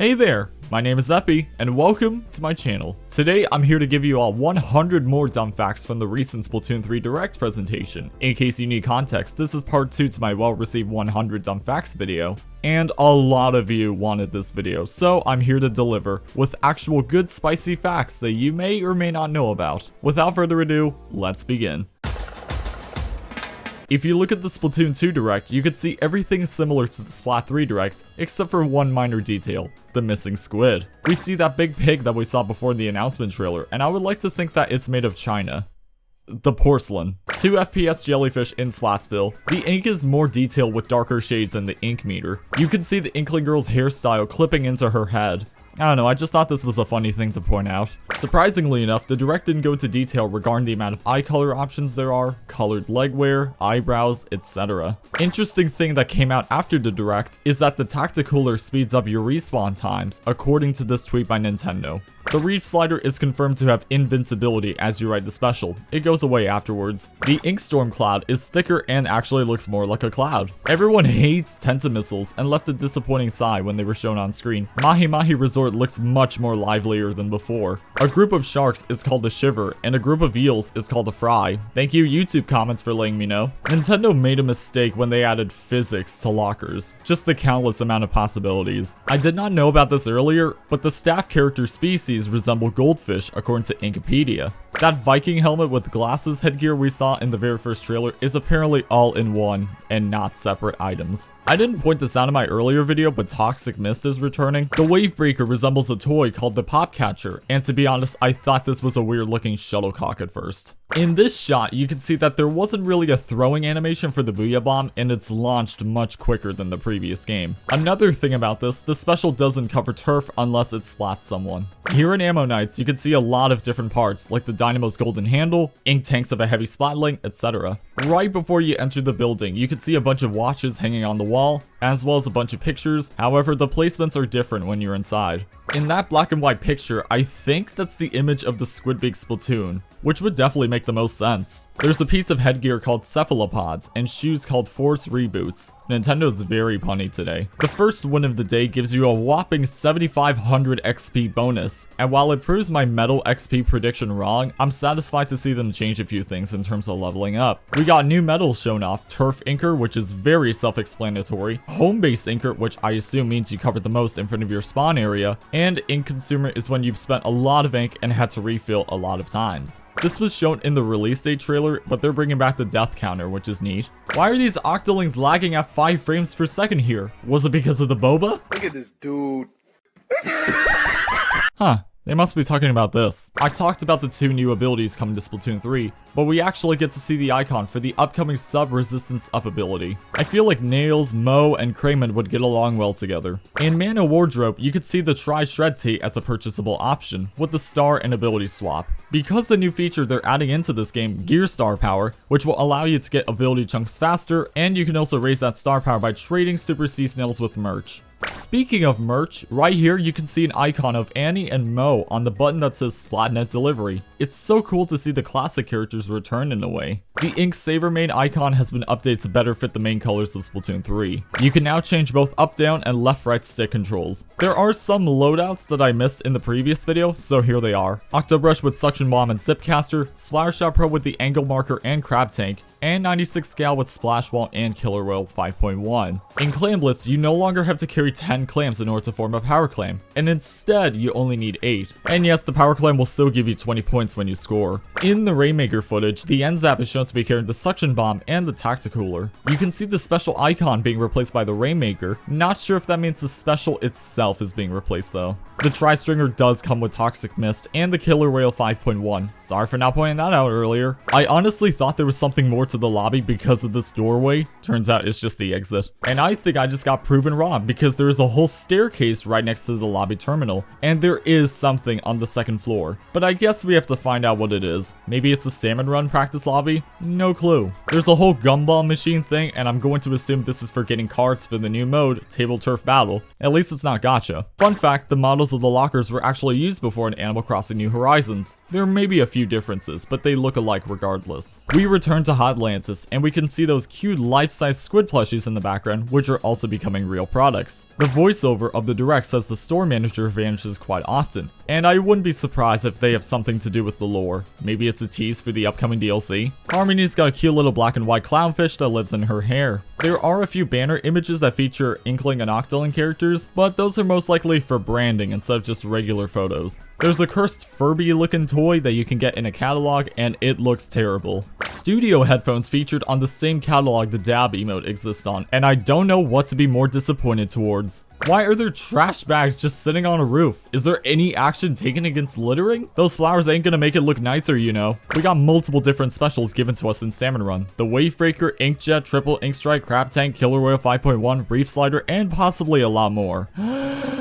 Hey there, my name is Epi, and welcome to my channel. Today, I'm here to give you all 100 more dumb facts from the recent Splatoon 3 Direct presentation. In case you need context, this is part 2 to my well-received 100 dumb facts video. And a lot of you wanted this video, so I'm here to deliver with actual good spicy facts that you may or may not know about. Without further ado, let's begin. If you look at the Splatoon 2 Direct, you could see everything similar to the Splat 3 Direct, except for one minor detail, the missing squid. We see that big pig that we saw before in the announcement trailer, and I would like to think that it's made of China. The porcelain. 2 FPS jellyfish in Splatsville. The ink is more detailed with darker shades than the ink meter. You can see the Inkling girl's hairstyle clipping into her head. I don't know, I just thought this was a funny thing to point out. Surprisingly enough, the Direct didn't go into detail regarding the amount of eye color options there are, colored leg wear, eyebrows, etc. Interesting thing that came out after the Direct is that the Tacticooler speeds up your respawn times, according to this tweet by Nintendo. The Reef Slider is confirmed to have invincibility as you ride the special. It goes away afterwards. The Inkstorm Cloud is thicker and actually looks more like a cloud. Everyone hates Tenta missiles and left a disappointing sigh when they were shown on screen. Mahi Mahi Resort looks much more livelier than before. A group of sharks is called a shiver, and a group of eels is called a fry. Thank you YouTube comments for letting me know. Nintendo made a mistake when they added physics to lockers. Just the countless amount of possibilities. I did not know about this earlier, but the staff character species resemble goldfish according to Inkipedia. That Viking helmet with glasses headgear we saw in the very first trailer is apparently all in one and not separate items. I didn't point this out in my earlier video, but Toxic Mist is returning. The Wavebreaker resembles a toy called the Popcatcher, and to be honest, I thought this was a weird looking shuttlecock at first. In this shot, you can see that there wasn't really a throwing animation for the Booyah Bomb, and it's launched much quicker than the previous game. Another thing about this, the special doesn't cover turf unless it splats someone. Here in Ammo Knights, you can see a lot of different parts, like the Dynamo's golden handle, ink tanks of a heavy splatling, etc. Right before you enter the building, you can see a bunch of watches hanging on the wall, as well as a bunch of pictures, however the placements are different when you're inside. In that black and white picture, I think that's the image of the Squidbeak Splatoon, which would definitely make the most sense. There's a piece of headgear called cephalopods, and shoes called Force Reboots. Nintendo's very punny today. The first win of the day gives you a whopping 7500 XP bonus, and while it proves my metal XP prediction wrong, I'm satisfied to see them change a few things in terms of leveling up. We got new medals shown off, Turf Inker, which is very self-explanatory, Home Base Inker, which I assume means you covered the most in front of your spawn area, and Ink Consumer is when you've spent a lot of ink and had to refill a lot of times. This was shown in the release date trailer, but they're bringing back the death counter, which is neat. Why are these Octolings lagging at 5 frames per second here? Was it because of the boba? Look at this dude. huh. They must be talking about this. I talked about the two new abilities coming to Splatoon 3, but we actually get to see the icon for the upcoming sub-resistance up ability. I feel like Nails, Mo, and Crayman would get along well together. In Man-o'-Wardrobe, you could see the Tri Shred Tee as a purchasable option, with the star and ability swap. Because the new feature they're adding into this game, Gear Star Power, which will allow you to get ability chunks faster, and you can also raise that star power by trading Super Sea Snails with merch. Speaking of merch, right here you can see an icon of Annie and Moe on the button that says Splatnet Delivery. It's so cool to see the classic characters return in a way. The Ink Saver main icon has been updated to better fit the main colors of Splatoon 3. You can now change both up-down and left-right stick controls. There are some loadouts that I missed in the previous video, so here they are. Octobrush with Suction Bomb and Zipcaster, Splattershot Pro with the Angle Marker and Crab Tank, and 96 Gal with Splash Wall and Killer Whale 5.1. In Clam Blitz, you no longer have to carry 10 clams in order to form a power clam, and instead you only need 8. And yes, the power clam will still give you 20 points when you score. In the Rainmaker footage, the N-Zap is shown to be carrying the Suction Bomb and the Tacticooler. You can see the special icon being replaced by the Rainmaker. Not sure if that means the special itself is being replaced though. The Tri-Stringer does come with Toxic Mist and the Killer Whale 5.1. Sorry for not pointing that out earlier. I honestly thought there was something more to the lobby because of this doorway. Turns out it's just the exit. And I think I just got proven wrong because there is a whole staircase right next to the lobby terminal. And there is something on the second floor. But I guess we have to find out what it is. Maybe it's a Salmon Run practice lobby? No clue. There's a whole gumball machine thing and I'm going to assume this is for getting cards for the new mode, Table Turf Battle. At least it's not gacha. Fun fact, the models of the lockers were actually used before in Animal Crossing New Horizons. There may be a few differences, but they look alike regardless. We return to Hot Splatlantis, and we can see those cute life-size squid plushies in the background, which are also becoming real products. The voiceover of the direct says the store manager vanishes quite often, and I wouldn't be surprised if they have something to do with the lore. Maybe it's a tease for the upcoming DLC? Harmony's got a cute little black and white clownfish that lives in her hair. There are a few banner images that feature Inkling and Octoling characters, but those are most likely for branding instead of just regular photos. There's a cursed Furby looking toy that you can get in a catalog and it looks terrible. Studio headphones featured on the same catalog the dab emote exists on, and I don't know what to be more disappointed towards. Why are there trash bags just sitting on a roof? Is there any action taken against littering? Those flowers ain't gonna make it look nicer, you know. We got multiple different specials given to us in Salmon Run. The Wavebreaker, Inkjet, Triple Ink Strike, Crab Tank, Killer Whale 5.1, Reef Slider, and possibly a lot more.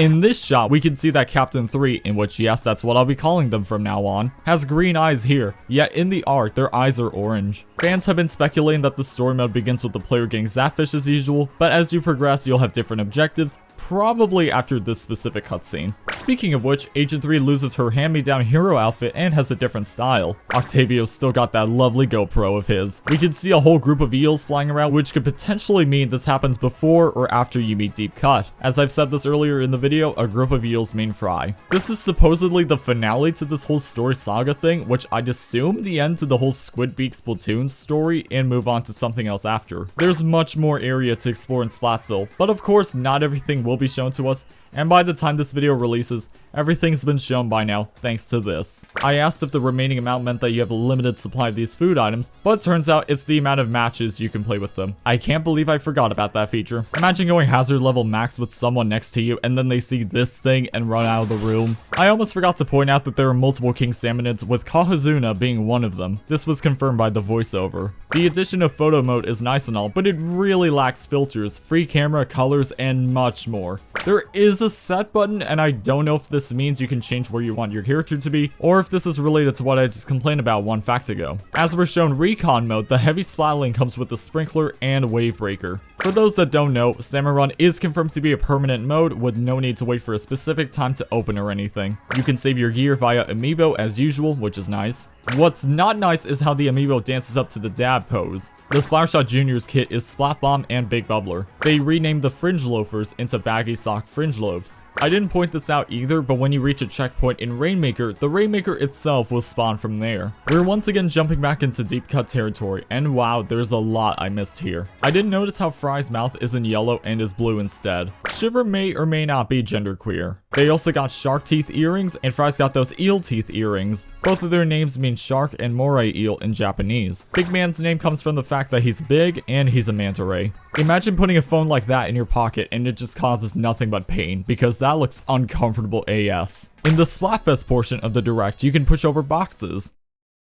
in this shot, we can see that Captain 3, in which yes, that's what I'll be calling them from now on, has green eyes here, yet in the art, their eyes are orange. Fans have been speculating that the story mode begins with the player getting Zapfish as usual, but as you progress, you'll have different objectives, probably after this specific cutscene. Speaking of which, Agent 3 loses her hand-me-down hero outfit and has a different style. Octavio's still got that lovely GoPro of his. We can see a whole group of eels flying around, which could potentially mean this happens before or after you meet Deep Cut. As I've said this earlier in the video, a group of eels mean Fry. This is supposedly the finale to this whole story saga thing, which I'd assume the end to the whole Squidbeak Splatoon story and move on to something else after. There's much more area to explore in Splatsville, but of course not everything will be shown to us, and by the time this video releases, everything's been shown by now, thanks to this. I asked if the remaining amount meant that you have a limited supply of these food items, but turns out it's the amount of matches you can play with them. I can't believe I forgot about that feature. Imagine going hazard level max with someone next to you, and then they see this thing and run out of the room. I almost forgot to point out that there are multiple King Salmonids, with Cohozuna being one of them. This was confirmed by the voiceover. The addition of photo mode is nice and all, but it really lacks filters, free camera, colors, and much more. There is a set button, and I don't know if this means you can change where you want your character to be, or if this is related to what I just complained about one fact ago. As we're shown recon mode, the heavy splatling comes with the sprinkler and wave breaker. For those that don't know, Salmon Run is confirmed to be a permanent mode with no need to wait for a specific time to open or anything. You can save your gear via amiibo as usual, which is nice. What's not nice is how the amiibo dances up to the dab pose. The Splattershot Juniors kit is Splat Bomb and Big Bubbler. They renamed the Fringe Loafers into Baggy Sock Fringe Loafs. I didn't point this out either, but when you reach a checkpoint in Rainmaker, the Rainmaker itself will spawn from there. We're once again jumping back into deep cut territory, and wow, there's a lot I missed here. I didn't notice how Fry's mouth isn't yellow and is blue instead. Shiver may or may not be genderqueer. They also got shark teeth earrings, and Fry's got those eel teeth earrings. Both of their names mean shark and moray eel in Japanese. Big Man's name comes from the fact that he's big and he's a manta ray. Imagine putting a phone like that in your pocket and it just causes nothing but pain, because that looks uncomfortable AF. In the Splatfest portion of the Direct, you can push over boxes.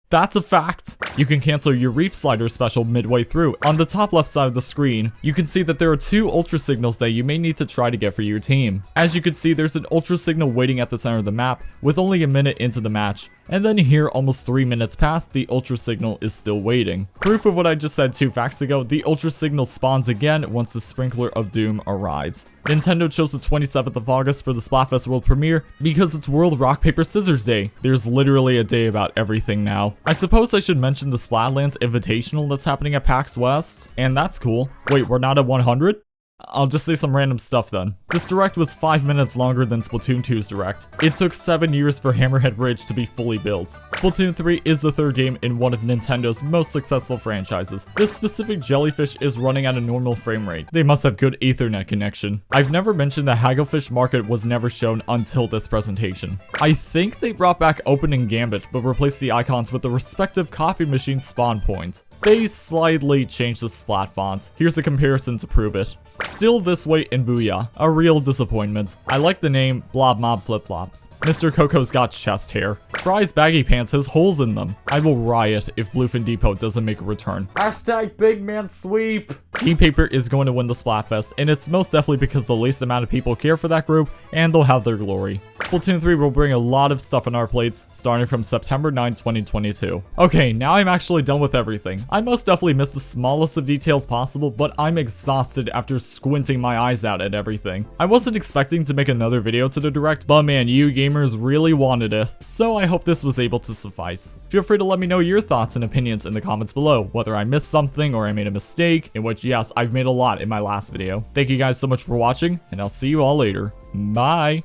That's a fact. You can cancel your Reef Slider special midway through. On the top left side of the screen, you can see that there are two Ultra Signals that you may need to try to get for your team. As you can see, there's an Ultra Signal waiting at the center of the map, with only a minute into the match. And then here, almost 3 minutes past, the Ultra Signal is still waiting. Proof of what I just said 2 facts ago, the Ultra Signal spawns again once the Sprinkler of Doom arrives. Nintendo chose the 27th of August for the Splatfest World Premiere because it's World Rock Paper Scissors Day. There's literally a day about everything now. I suppose I should mention the Splatlands Invitational that's happening at PAX West, and that's cool. Wait, we're not at 100? I'll just say some random stuff then. This direct was 5 minutes longer than Splatoon 2's direct. It took 7 years for Hammerhead Bridge to be fully built. Splatoon 3 is the third game in one of Nintendo's most successful franchises. This specific jellyfish is running at a normal frame rate. They must have good ethernet connection. I've never mentioned the Hagglefish Market was never shown until this presentation. I think they brought back Opening Gambit, but replaced the icons with the respective coffee machine spawn point. They slightly changed the splat font. Here's a comparison to prove it. Still this way in Booyah. A real disappointment. I like the name Blob Mob Flip Flops. Mr. Coco's got chest hair. Fry's baggy pants has holes in them. I will riot if Bluefin Depot doesn't make a return. Hashtag big man sweep. Team Paper is going to win the Splatfest, and it's most definitely because the least amount of people care for that group, and they'll have their glory. Splatoon 3 will bring a lot of stuff on our plates, starting from September 9, 2022. Okay, now I'm actually done with everything. I most definitely missed the smallest of details possible, but I'm exhausted after squinting my eyes out at everything. I wasn't expecting to make another video to the Direct, but man, you gamers really wanted it. So I hope this was able to suffice. Feel free to let me know your thoughts and opinions in the comments below, whether I missed something or I made a mistake, in which yes, I've made a lot in my last video. Thank you guys so much for watching, and I'll see you all later. Bye!